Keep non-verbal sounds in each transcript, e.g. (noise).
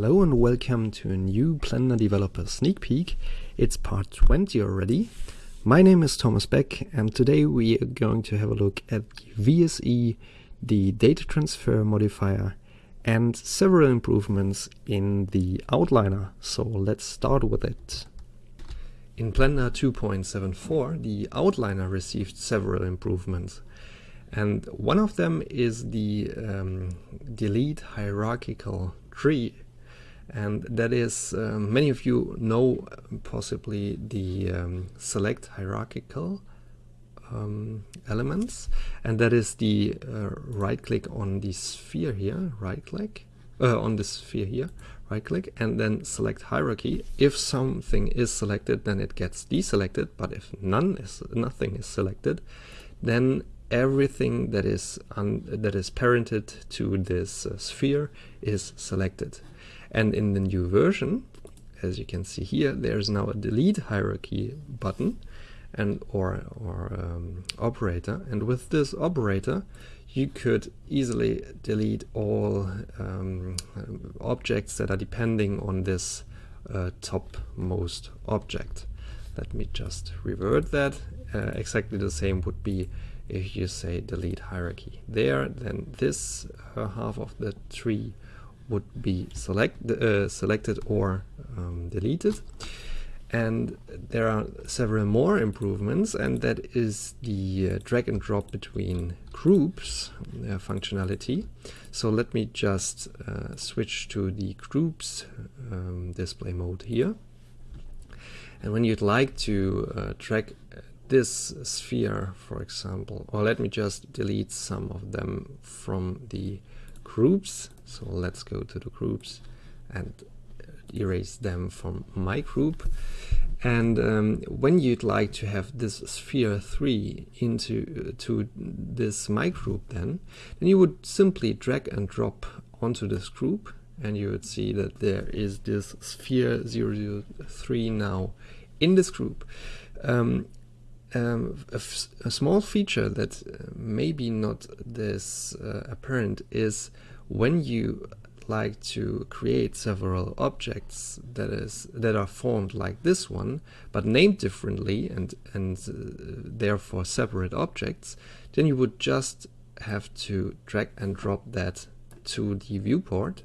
Hello and welcome to a new Blender Developer Sneak Peek. It's part 20 already. My name is Thomas Beck and today we are going to have a look at the VSE, the data transfer modifier and several improvements in the outliner. So let's start with it. In Blender 2.74 the outliner received several improvements and one of them is the um, delete hierarchical tree and that is um, many of you know possibly the um, select hierarchical um, elements. And that is the uh, right click on the sphere here right click uh, on the sphere here right click and then select hierarchy. If something is selected then it gets deselected. But if none is nothing is selected then everything that is that is parented to this uh, sphere is selected and in the new version as you can see here there's now a delete hierarchy button and or or um, operator. And with this operator you could easily delete all um, objects that are depending on this uh, topmost object. Let me just revert that. Uh, exactly the same would be if you say delete hierarchy there. Then this uh, half of the tree would be select, uh, selected or um, deleted. And there are several more improvements and that is the uh, drag and drop between groups uh, functionality. So let me just uh, switch to the groups um, display mode here. And when you'd like to uh, drag this sphere, for example, or let me just delete some of them from the groups. So let's go to the groups and erase them from my group. And um, when you'd like to have this sphere 3 into uh, to this my group then, then you would simply drag and drop onto this group and you would see that there is this sphere 003 now in this group. Um, um, a, small feature that uh, maybe not this uh, apparent is when you like to create several objects that is that are formed like this one but named differently and and uh, therefore separate objects then you would just have to drag and drop that to the viewport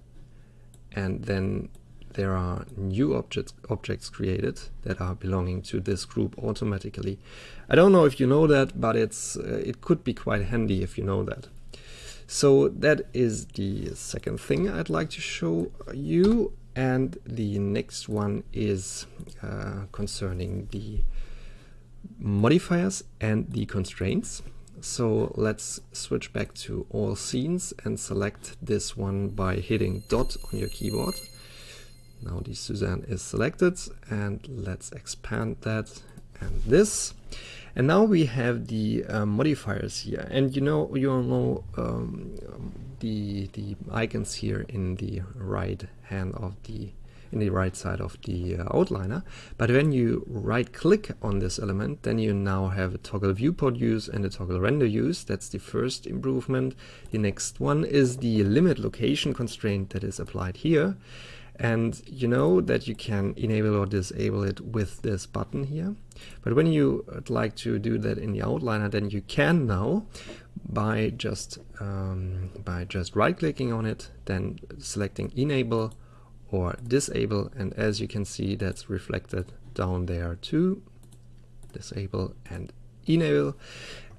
and then there are new objects objects created that are belonging to this group automatically. I don't know if you know that, but it's uh, it could be quite handy if you know that. So that is the second thing I'd like to show you and the next one is uh, concerning the modifiers and the constraints. So let's switch back to all scenes and select this one by hitting dot on your keyboard. Now the Suzanne is selected and let's expand that and this. And now we have the uh, modifiers here. And you know, you all know um, the, the icons here in the right hand of the in the right side of the uh, outliner. But when you right click on this element, then you now have a toggle viewport use and a toggle render use. That's the first improvement. The next one is the limit location constraint that is applied here and you know that you can enable or disable it with this button here. But when you would like to do that in the outliner then you can now by just um, by just right clicking on it then selecting enable or disable. And as you can see that's reflected down there too. Disable and enable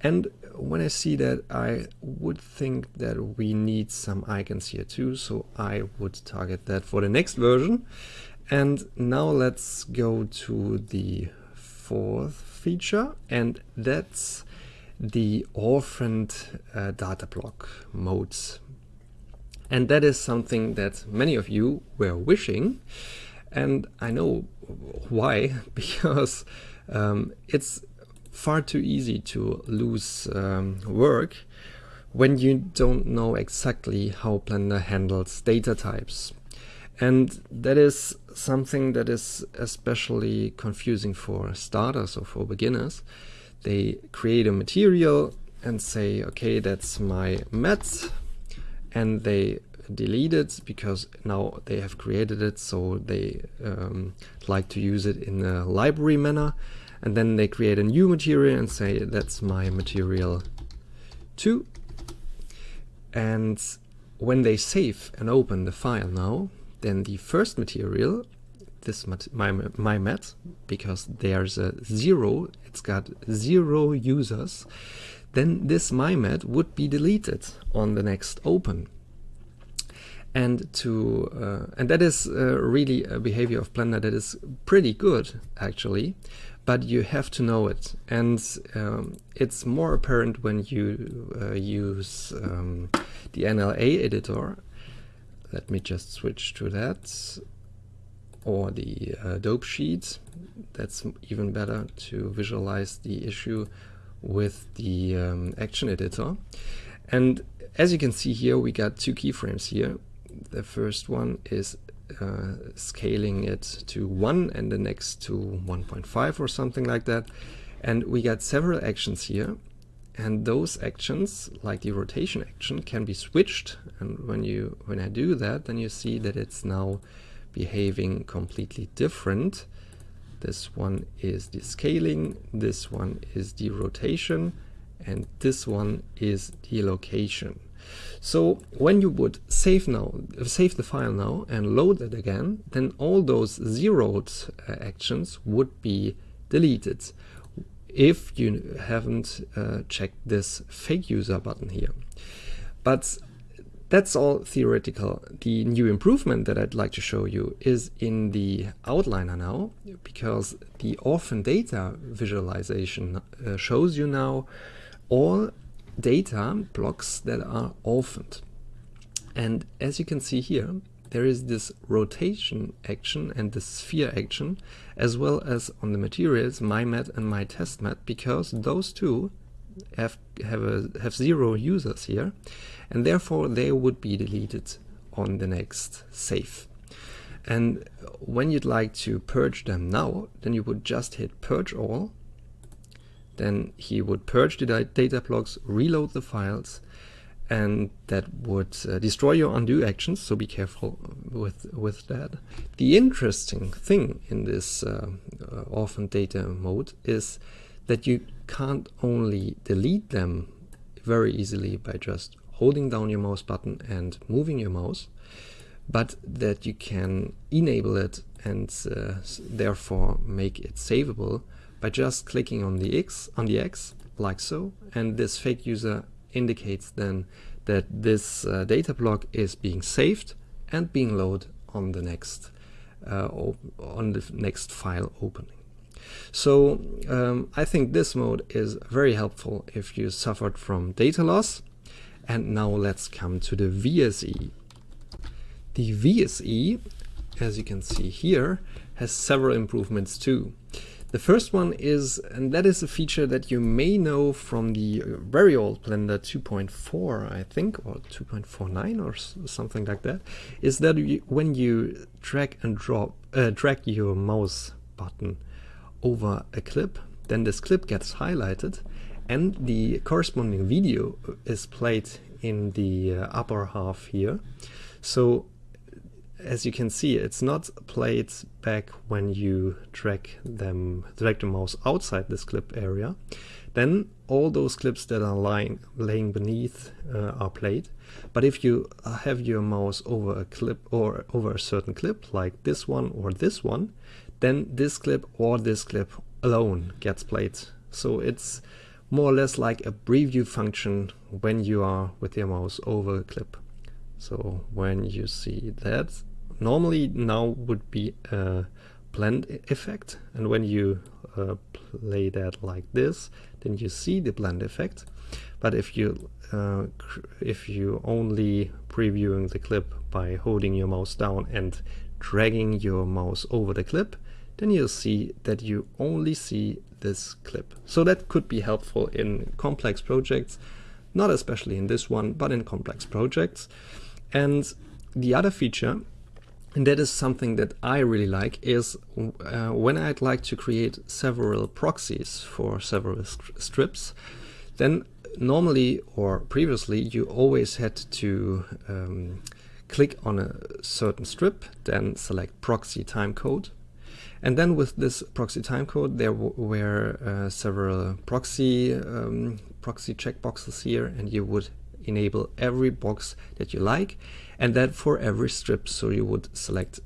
and when I see that, I would think that we need some icons here too, so I would target that for the next version. And now let's go to the fourth feature, and that's the orphaned uh, data block modes. And that is something that many of you were wishing, and I know why, (laughs) because um, it's far too easy to lose um, work when you don't know exactly how Blender handles data types. And that is something that is especially confusing for starters or for beginners. They create a material and say, okay, that's my mat, and they delete it because now they have created it so they um, like to use it in a library manner and then they create a new material and say that's my material 2 and when they save and open the file now then the first material this mat my, my mat because there's a zero it's got zero users then this MyMat would be deleted on the next open. And to uh, and that is uh, really a behavior of Blender that is pretty good actually, but you have to know it, and um, it's more apparent when you uh, use um, the NLA editor. Let me just switch to that, or the uh, dope sheet. That's even better to visualize the issue with the um, action editor. And as you can see here, we got two keyframes here. The first one is uh, scaling it to 1 and the next to 1.5 or something like that. And we got several actions here. And those actions, like the rotation action, can be switched. And when you when I do that, then you see that it's now behaving completely different this one is the scaling, this one is the rotation, and this one is the location. So when you would save now, save the file now and load it again, then all those zeroed uh, actions would be deleted if you haven't uh, checked this fake user button here. But that's all theoretical. The new improvement that I'd like to show you is in the outliner now, because the orphan data visualization uh, shows you now all data blocks that are orphaned. And as you can see here, there is this rotation action and the sphere action, as well as on the materials, my mat and my test mat, because those two have have a, have zero users here and therefore they would be deleted on the next save. And when you'd like to purge them now, then you would just hit purge all. Then he would purge the data blocks, reload the files, and that would uh, destroy your undo actions, so be careful with, with that. The interesting thing in this uh, uh, orphan data mode is that you can't only delete them very easily by just holding down your mouse button and moving your mouse, but that you can enable it and uh, therefore make it savable by just clicking on the X on the X like so, and this fake user indicates then that this uh, data block is being saved and being loaded on the next uh, on the next file opening. So um, I think this mode is very helpful if you suffered from data loss and now let's come to the VSE. The VSE, as you can see here, has several improvements too. The first one is, and that is a feature that you may know from the very old Blender 2.4, I think, or 2.49 or something like that, is that you, when you drag and drop, uh, drag your mouse button over a clip, then this clip gets highlighted and the corresponding video is played in the uh, upper half here. So as you can see, it's not played back when you drag them, drag the mouse outside this clip area. Then all those clips that are lying, laying beneath uh, are played. But if you have your mouse over a clip or over a certain clip, like this one or this one, then this clip or this clip alone gets played. So it's more or less like a preview function when you are with your mouse over a clip. So when you see that, normally now would be a blend effect and when you uh, play that like this then you see the blend effect but if you uh, if you only previewing the clip by holding your mouse down and dragging your mouse over the clip then you'll see that you only see this clip. So that could be helpful in complex projects, not especially in this one, but in complex projects. And the other feature, and that is something that I really like, is uh, when I'd like to create several proxies for several strips, then normally or previously you always had to um, click on a certain strip, then select proxy timecode. And then with this proxy timecode, there were uh, several proxy um, proxy checkboxes here, and you would enable every box that you like, and that for every strip. So you would select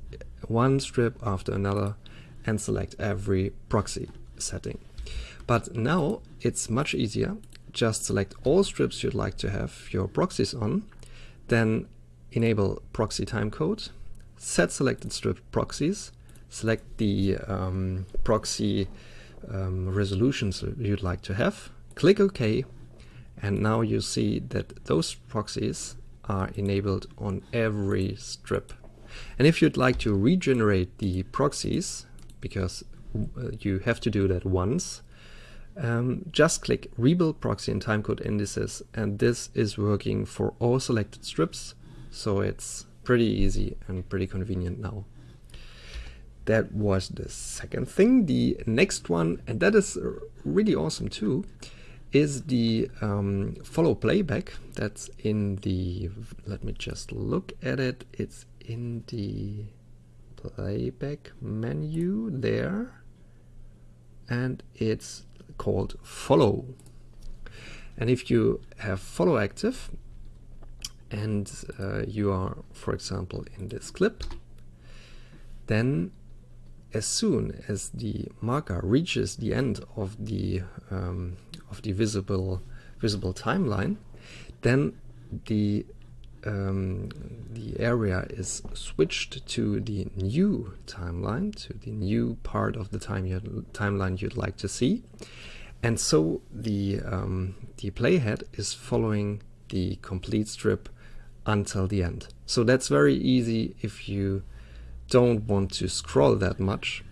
one strip after another and select every proxy setting. But now it's much easier. Just select all strips you'd like to have your proxies on, then enable proxy timecode, set selected strip proxies, select the um, proxy um, resolutions you'd like to have, click OK, and now you see that those proxies are enabled on every strip. And if you'd like to regenerate the proxies, because uh, you have to do that once, um, just click rebuild proxy and timecode indices and this is working for all selected strips so it's pretty easy and pretty convenient now. That was the second thing. The next one, and that is really awesome too, is the um, follow playback. That's in the, let me just look at it. It's in the playback menu there. And it's called follow. And if you have follow active, and uh, you are, for example, in this clip, then as soon as the marker reaches the end of the um, of the visible visible timeline, then the um, the area is switched to the new timeline, to the new part of the time you, timeline you'd like to see, and so the um, the playhead is following the complete strip until the end. So that's very easy if you don't want to scroll that much.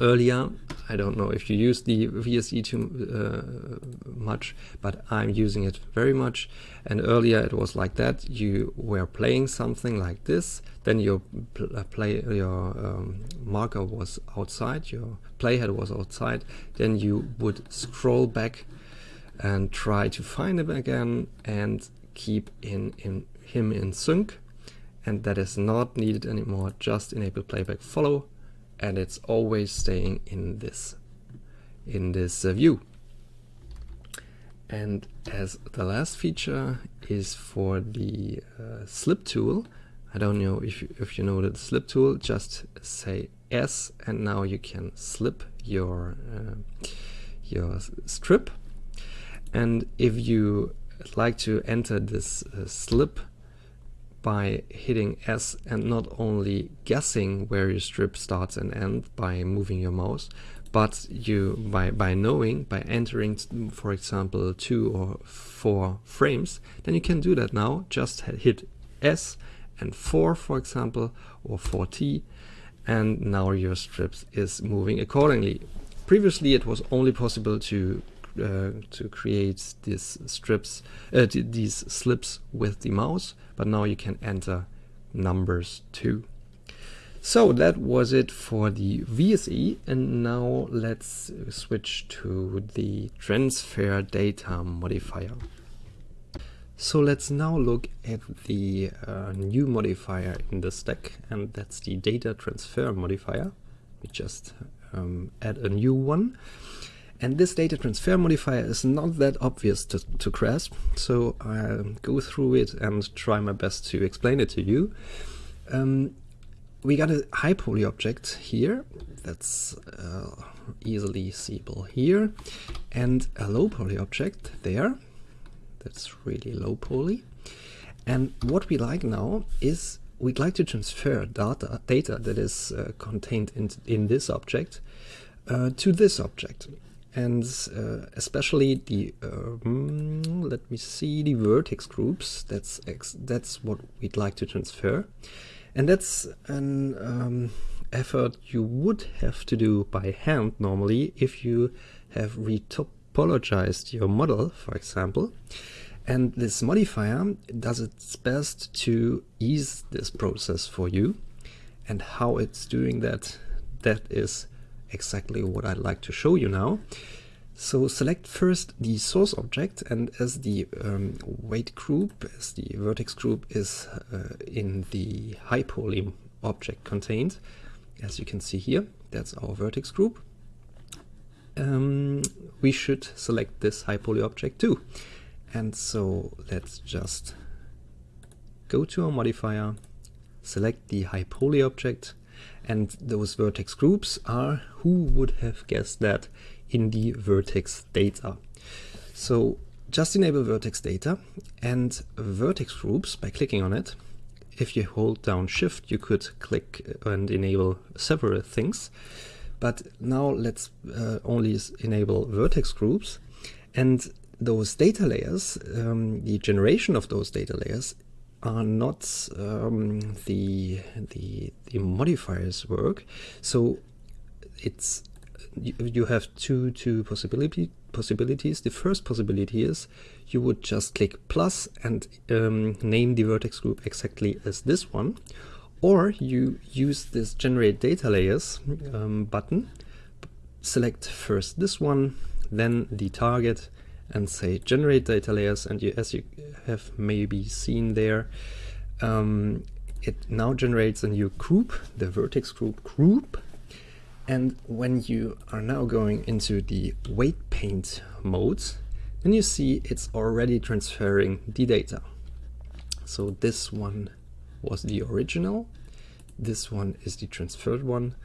Earlier, I don't know if you use the VSE too uh, much, but I'm using it very much. And earlier it was like that. You were playing something like this, then your uh, play your um, marker was outside, your playhead was outside. Then you would scroll back and try to find it again and keep in, in him in sync and that is not needed anymore just enable playback follow and it's always staying in this in this uh, view. And as the last feature is for the uh, slip tool. I don't know if you, if you know the slip tool just say S and now you can slip your uh, your strip. And if you like to enter this uh, slip by hitting S and not only guessing where your strip starts and ends by moving your mouse, but you by, by knowing, by entering, for example, two or four frames, then you can do that now. Just hit S and 4, for example, or 4T, and now your strips is moving accordingly. Previously, it was only possible to uh, to create these strips, uh, these slips with the mouse, but now you can enter numbers too. So that was it for the VSE and now let's switch to the transfer data modifier. So let's now look at the uh, new modifier in the stack and that's the data transfer modifier. We just um, add a new one. And this data transfer modifier is not that obvious to, to grasp, so I'll go through it and try my best to explain it to you. Um, we got a high poly object here, that's uh, easily seeable here, and a low poly object there, that's really low poly. And what we like now is we'd like to transfer data, data that is uh, contained in, in this object uh, to this object and uh, especially the um, let me see the vertex groups. That's that's what we'd like to transfer. And that's an um, effort you would have to do by hand normally if you have retopologized your model for example. And this modifier does its best to ease this process for you. And how it's doing that that is exactly what I'd like to show you now. So select first the source object and as the um, weight group, as the vertex group is uh, in the high poly object contained, as you can see here, that's our vertex group, um, we should select this high poly object too. And so let's just go to our modifier, select the high poly object, and those vertex groups are, who would have guessed that, in the vertex data. So just enable vertex data and vertex groups by clicking on it. If you hold down shift, you could click and enable several things. But now let's uh, only enable vertex groups and those data layers, um, the generation of those data layers are not um, the, the, the modifiers work. So it's you, have two two possibility possibilities. The first possibility is you would just click plus and um, name the vertex group exactly as this one, or you use this generate data layers um, button, select first this one, then the target, and say generate data layers. And you, as you have maybe seen there, um, it now generates a new group, the vertex group group, and when you are now going into the weight paint mode, then you see it's already transferring the data. So this one was the original, this one is the transferred one,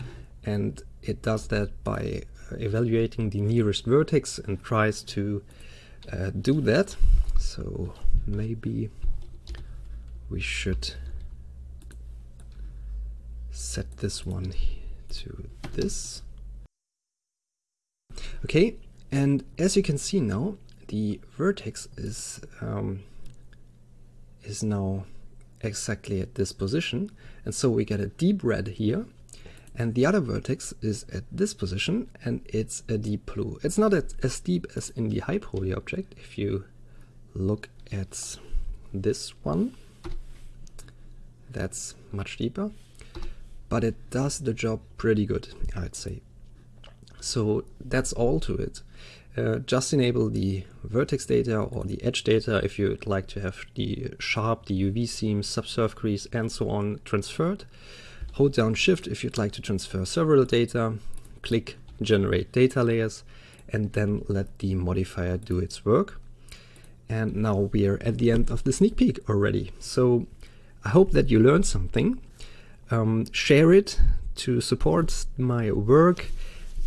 and it does that by uh, evaluating the nearest vertex and tries to uh, do that. So maybe we should set this one to this. Okay, and as you can see now, the vertex is um, is now exactly at this position, and so we get a deep red here, and the other vertex is at this position, and it's a deep blue. It's not as deep as in the poly object. If you look at this one, that's much deeper but it does the job pretty good, I'd say. So that's all to it. Uh, just enable the vertex data or the edge data if you'd like to have the sharp, the UV seam, subsurf crease and so on transferred. Hold down shift if you'd like to transfer several data, click generate data layers and then let the modifier do its work. And now we are at the end of the sneak peek already. So I hope that you learned something um, share it to support my work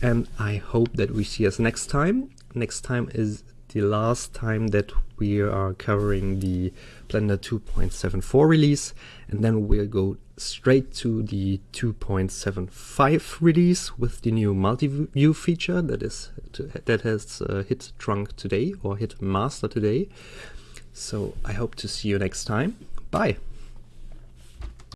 and I hope that we see us next time. Next time is the last time that we are covering the Blender 2.74 release and then we'll go straight to the 2.75 release with the new multi-view feature that is that has uh, hit trunk today or hit master today. So I hope to see you next time. Bye.